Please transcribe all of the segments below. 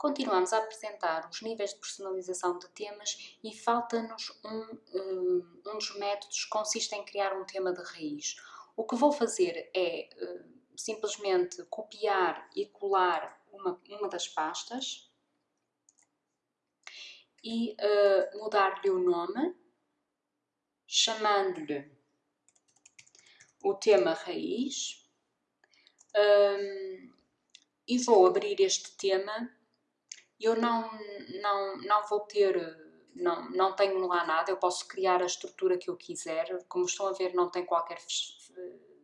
continuamos a apresentar os níveis de personalização de temas e falta-nos um, um, dos métodos que consiste em criar um tema de raiz. O que vou fazer é uh, simplesmente copiar e colar uma, uma das pastas e uh, mudar-lhe o nome, chamando-lhe o tema raiz um, e vou abrir este tema eu não, não, não vou ter, não, não tenho lá nada, eu posso criar a estrutura que eu quiser, como estão a ver não tem qualquer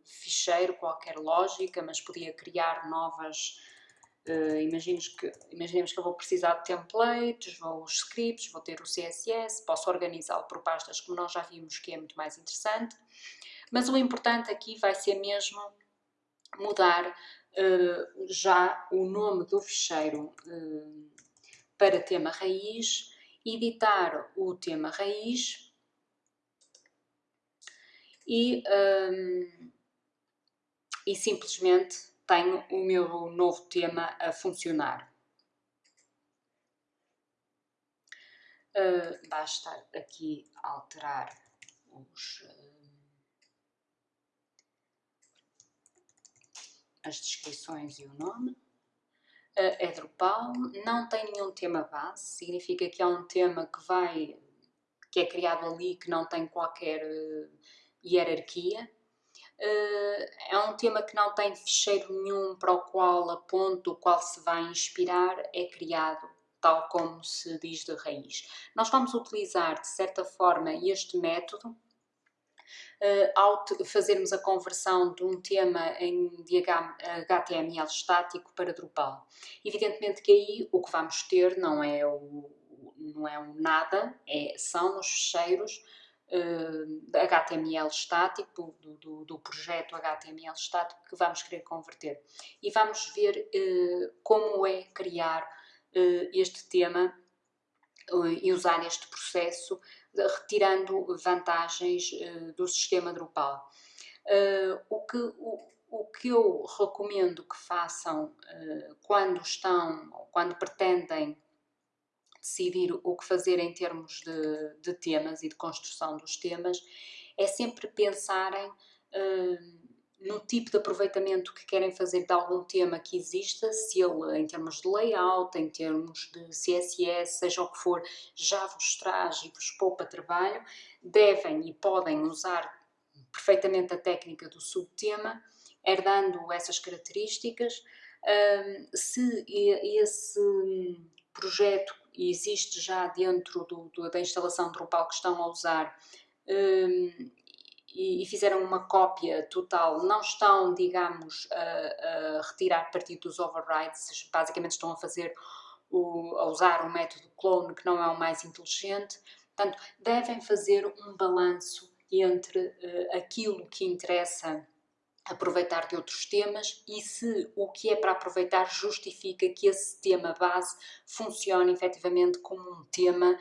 ficheiro, qualquer lógica, mas podia criar novas, uh, imaginemos, que, imaginemos que eu vou precisar de templates, vou os scripts, vou ter o CSS, posso organizá-lo por pastas como nós já vimos que é muito mais interessante, mas o importante aqui vai ser mesmo mudar uh, já o nome do ficheiro uh, para tema raiz, editar o tema raiz e, um, e simplesmente tenho o meu novo tema a funcionar. Uh, basta aqui alterar os, uh, as descrições e o nome é Drupal, não tem nenhum tema base, significa que é um tema que vai, que é criado ali, que não tem qualquer uh, hierarquia. Uh, é um tema que não tem ficheiro nenhum para o qual aponta, o qual se vai inspirar, é criado tal como se diz de raiz. Nós vamos utilizar, de certa forma, este método ao fazermos a conversão de um tema em HTML estático para Drupal. Evidentemente que aí o que vamos ter não é o, não é um nada, é, são os ficheiros uh, eh, HTML estático, do, do, do, projeto HTML estático que vamos querer converter. E vamos ver uh, como é criar uh, este tema e usar este processo retirando vantagens uh, do sistema Drupal. Uh, o, que, o, o, que eu recomendo que façam quando estão, quando pretendem decidir o que fazer em termos de, de temas e de construção dos temas, é sempre pensarem no tipo de aproveitamento que querem fazer de algum tema que exista, se ele em termos de layout, em termos de CSS, seja o que for, já vos traz e vos poupa trabalho, devem e podem usar perfeitamente a técnica do subtema, herdando essas características. se esse projeto existe já dentro do, da instalação Drupal que estão a usar, e, e, fizeram uma cópia total, não estão, digamos, a, a, retirar partido dos overrides, basicamente estão a fazer, o, a usar o método clone, que não é o mais inteligente, portanto, devem fazer um balanço entre uh, aquilo que interessa aproveitar de outros temas e se o que é para aproveitar justifica que esse tema base funcione efetivamente como um tema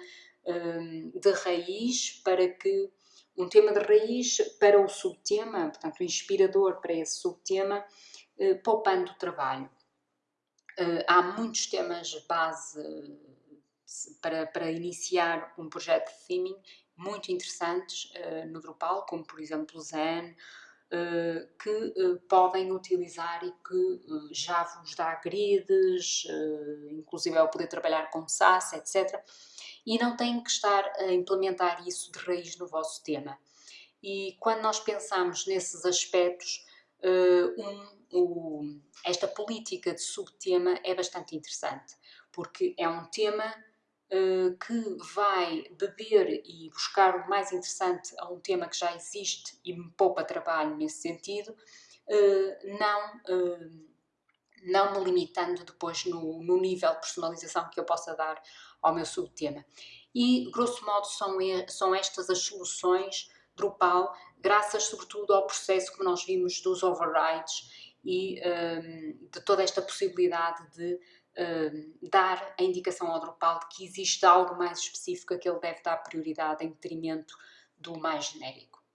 um, de raiz para que um tema de raiz para o subtema, portanto, inspirador para esse subtema, eh, poupando o trabalho. Eh, há muitos temas base para, para iniciar um projeto de theming muito interessantes eh, no Drupal, como por exemplo Zen, que podem utilizar e que já vos dá grids, inclusive ao poder trabalhar com SAS, etc e não têm que estar a implementar isso de raiz no vosso tema. E quando nós pensamos nesses aspectos, uh, um, esta política de subtema é bastante interessante, porque é um tema uh, que vai beber e buscar o mais interessante a um tema que já existe e me poupa trabalho nesse sentido, uh, não não me limitando depois no, no nível de personalização que eu possa dar ao meu subtema. E, grosso modo, são, são estas as soluções Drupal, graças sobretudo ao processo que nós vimos dos overrides e um, de toda esta possibilidade de um, dar a indicação ao Drupal de que existe algo mais específico a que ele deve dar prioridade em detrimento do mais genérico.